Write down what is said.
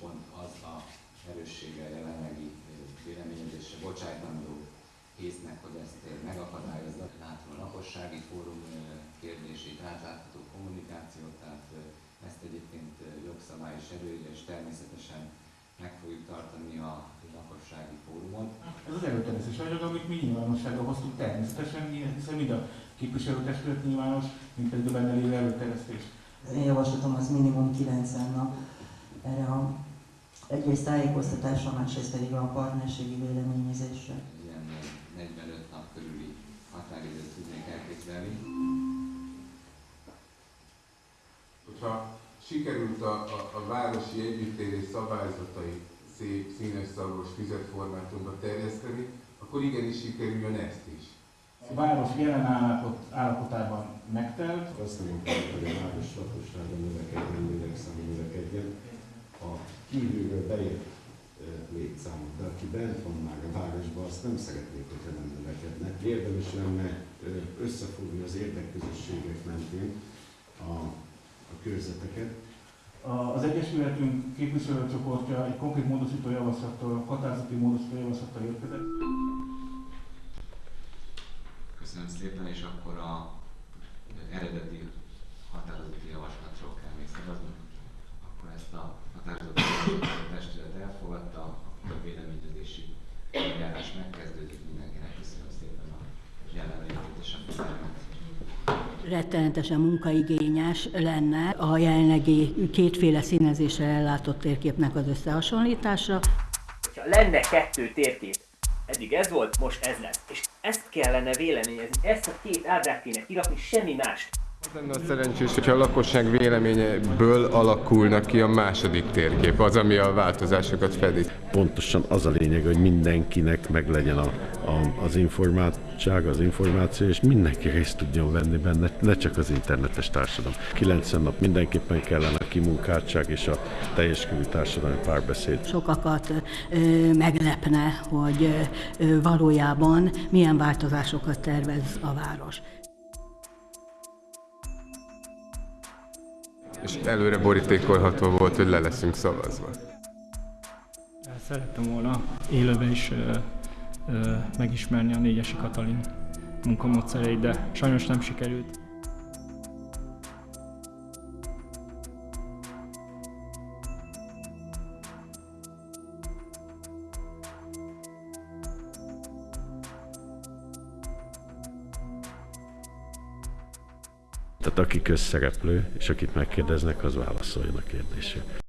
pont az a erőssége a jelenlegi véleményezésre bocsájtandó észnek, hogy ezt megakadályozza. Látom a lakossági fórum kérdését, átlátható kommunikációt, tehát ezt egyébként jogszabály is előírja, és természetesen meg fogjuk tartani a lakossági fórumon. Ez az előterjesztés anyag, amit mi nyilvánosságra hoztuk természetesen, hiszen mind a képviselőtestület nyilvános, mint pedig a benne lévő előterjesztés. Az én javaslatom az minimum 90 nap erre a egyrészt tájékoztatásra, másrészt pedig a partnerségi véleményezésre. Ilyen ö, 45 nap körüli határidőt tudnék elképzelni. Hogyha sikerült a, a, a városi együttélés szabályzatai szép, színes, szagos, füzetformátumba terjeszteni, akkor igenis sikerüljön ezt is. A város jelen állapot, állapotában megtelt, Azt kell, hogy a város lakossága növekedjen, lélekszáma növekedjen. A kívülről ö, létszámot, de aki bent van már a városban, azt nem szeretnék, hogyha nem növekedne. Érdemes lenne összefogni az érdekközösségek mentén a, a körzeteket, Az Egyesületünk képviselőcsoportja egy konkrét módosító javaslattal, határozati módosító javaslattal érkezett. Köszönöm szépen, és akkor a eredeti határozati javaslatról kell még szavazni. Akkor ezt a határozati javaslatot a testület elfogadta, akkor a véleményezési eljárás megkezdődik. Mindenkinek köszönöm szépen a jelenlétét és a figyelmet. rettenetesen munkaigényes lenne a jelenlegi kétféle színezésre ellátott térképnek az összehasonlítása. hogyha lenne kettő térkép, eddig ez volt, most ez lesz. És ezt kellene véleményezni, ezt a két ábrát kéne kirakni, semmi mást. Az lenne a szerencsés, hogyha a lakosság véleményeből alakulna ki a második térkép, az, ami a változásokat fedi. pontosan az a lényeg, hogy mindenkinek meglegyen a, a, az informáltság, az információ, és mindenki részt tudjon venni benne, ne csak az internetes társadalom. 90 nap mindenképpen kellene a kimunkáltság és a teljes körű társadalmi párbeszéd. Sokakat ö, meglepne, hogy ö, valójában milyen változásokat tervez a város. És előre borítékolható volt, hogy le leszünk szavazva. Szerettem volna élőben is ö, ö, megismerni a négyesi Katalin munkamódszereit, de sajnos nem sikerült. Tehát aki közszereplő, és akit megkérdeznek, az válaszoljon a kérdésre.